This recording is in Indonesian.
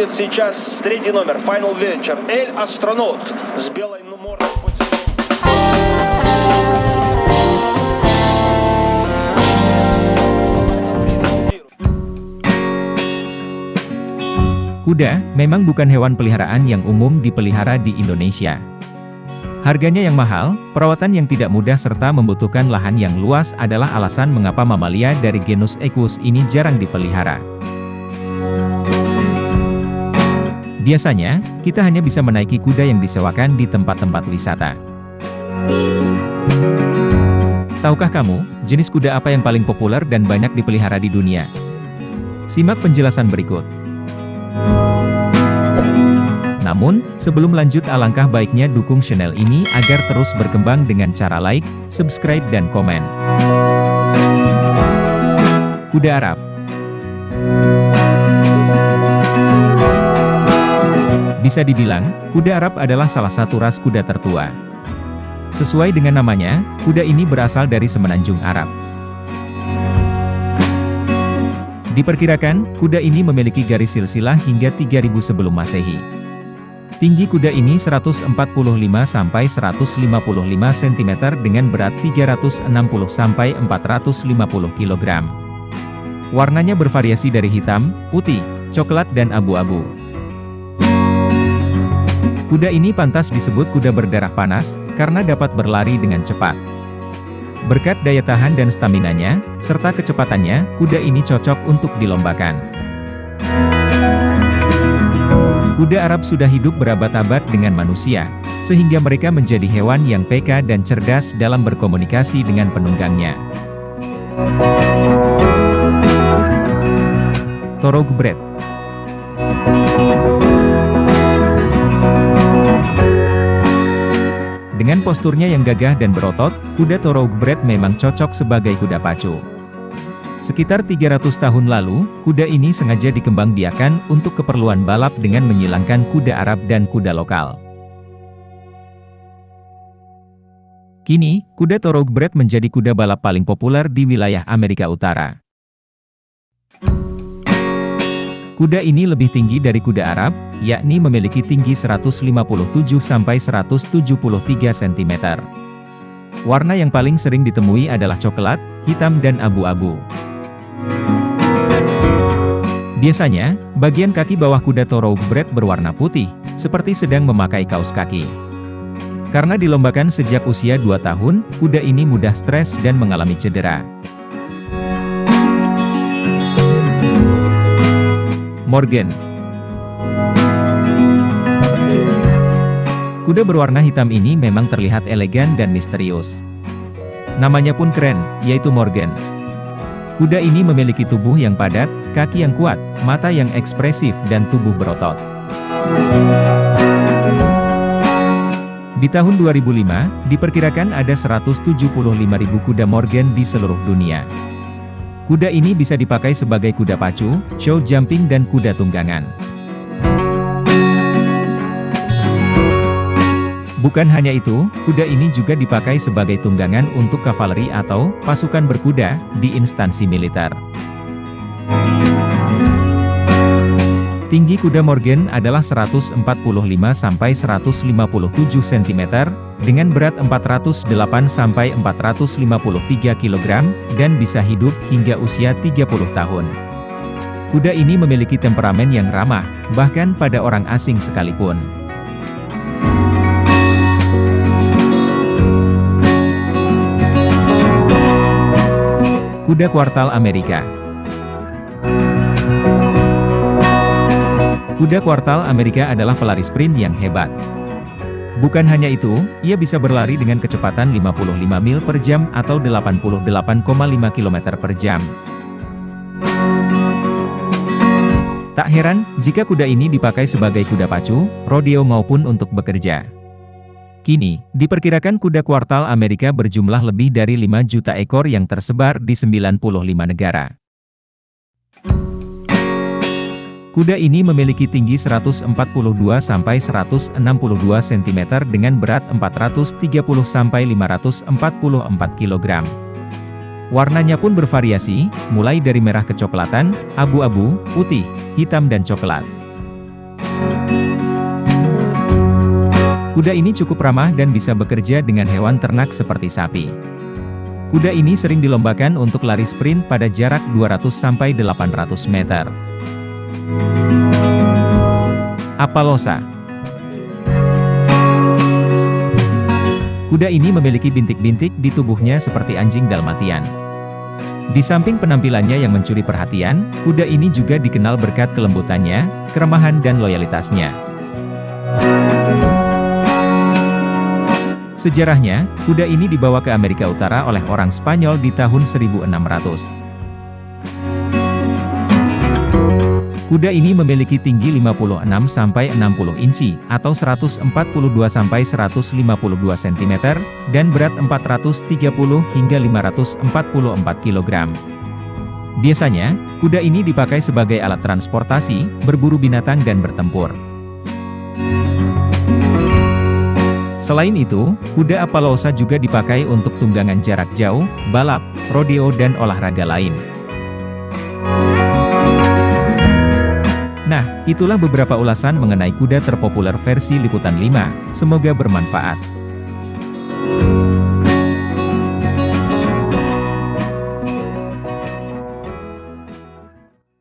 Вступит сейчас третий номер, Final Venture, Эль Астронот с белой мордой. Kuda memang bukan hewan peliharaan yang umum dipelihara di Indonesia. Harganya yang mahal, perawatan yang tidak mudah serta membutuhkan lahan yang luas adalah alasan mengapa mamalia dari genus Equus ini jarang dipelihara. Biasanya, kita hanya bisa menaiki kuda yang disewakan di tempat-tempat wisata. Tahukah kamu, jenis kuda apa yang paling populer dan banyak dipelihara di dunia? Simak penjelasan berikut. Namun, sebelum lanjut alangkah baiknya dukung channel ini agar terus berkembang dengan cara like, subscribe dan komen. Kuda Arab Bisa dibilang, kuda Arab adalah salah satu ras kuda tertua. Sesuai dengan namanya, kuda ini berasal dari semenanjung Arab. Diperkirakan, kuda ini memiliki garis silsilah hingga 3000 sebelum masehi. Tinggi kuda ini 145-155 cm dengan berat 360-450 kg. Warnanya bervariasi dari hitam, putih, coklat dan abu-abu. Kuda ini pantas disebut kuda berdarah panas, karena dapat berlari dengan cepat. Berkat daya tahan dan staminanya, serta kecepatannya, kuda ini cocok untuk dilombakan. Kuda Arab sudah hidup berabad-abad dengan manusia, sehingga mereka menjadi hewan yang peka dan cerdas dalam berkomunikasi dengan penunggangnya. Dengan posturnya yang gagah dan berotot, kuda Thoroughbred memang cocok sebagai kuda pacu. Sekitar 300 tahun lalu, kuda ini sengaja dikembangbiakan untuk keperluan balap dengan menyilangkan kuda Arab dan kuda lokal. Kini, kuda Thoroughbred menjadi kuda balap paling populer di wilayah Amerika Utara. Kuda ini lebih tinggi dari kuda Arab, yakni memiliki tinggi 157-173 cm. Warna yang paling sering ditemui adalah coklat, hitam dan abu-abu. Biasanya, bagian kaki bawah kuda Thoroughbred berwarna putih, seperti sedang memakai kaos kaki. Karena dilombakan sejak usia 2 tahun, kuda ini mudah stres dan mengalami cedera. Morgan Kuda berwarna hitam ini memang terlihat elegan dan misterius. Namanya pun keren, yaitu Morgan. Kuda ini memiliki tubuh yang padat, kaki yang kuat, mata yang ekspresif dan tubuh berotot. Di tahun 2005, diperkirakan ada 175.000 kuda Morgan di seluruh dunia. Kuda ini bisa dipakai sebagai kuda pacu, show jumping dan kuda tunggangan. Bukan hanya itu, kuda ini juga dipakai sebagai tunggangan untuk kavaleri atau pasukan berkuda di instansi militer. Tinggi kuda Morgan adalah 145-157 cm, dengan berat 408-453 kg, dan bisa hidup hingga usia 30 tahun. Kuda ini memiliki temperamen yang ramah, bahkan pada orang asing sekalipun. Kuda Kuartal Amerika Kuda Kuartal Amerika adalah pelari sprint yang hebat. Bukan hanya itu, ia bisa berlari dengan kecepatan 55 mil per jam atau 88,5 km per jam. Tak heran, jika kuda ini dipakai sebagai kuda pacu, rodeo maupun untuk bekerja. Kini, diperkirakan kuda kuartal Amerika berjumlah lebih dari 5 juta ekor yang tersebar di 95 negara. Kuda ini memiliki tinggi 142-162 cm dengan berat 430-544 kg. Warnanya pun bervariasi, mulai dari merah kecoklatan, abu-abu, putih, hitam dan coklat. Kuda ini cukup ramah dan bisa bekerja dengan hewan ternak seperti sapi. Kuda ini sering dilombakan untuk lari sprint pada jarak 200-800 meter. Apalosa Kuda ini memiliki bintik-bintik di tubuhnya seperti anjing dalmatian. Di samping penampilannya yang mencuri perhatian, kuda ini juga dikenal berkat kelembutannya, keramahan dan loyalitasnya. Sejarahnya, kuda ini dibawa ke Amerika Utara oleh orang Spanyol di tahun 1600. Kuda ini memiliki tinggi 56-60 inci, atau 142-152 cm, dan berat 430 hingga 544 kg. Biasanya, kuda ini dipakai sebagai alat transportasi, berburu binatang dan bertempur. Selain itu, kuda Apaloosa juga dipakai untuk tunggangan jarak jauh, balap, rodeo dan olahraga lain. Nah, itulah beberapa ulasan mengenai kuda terpopuler versi Liputan 5, semoga bermanfaat.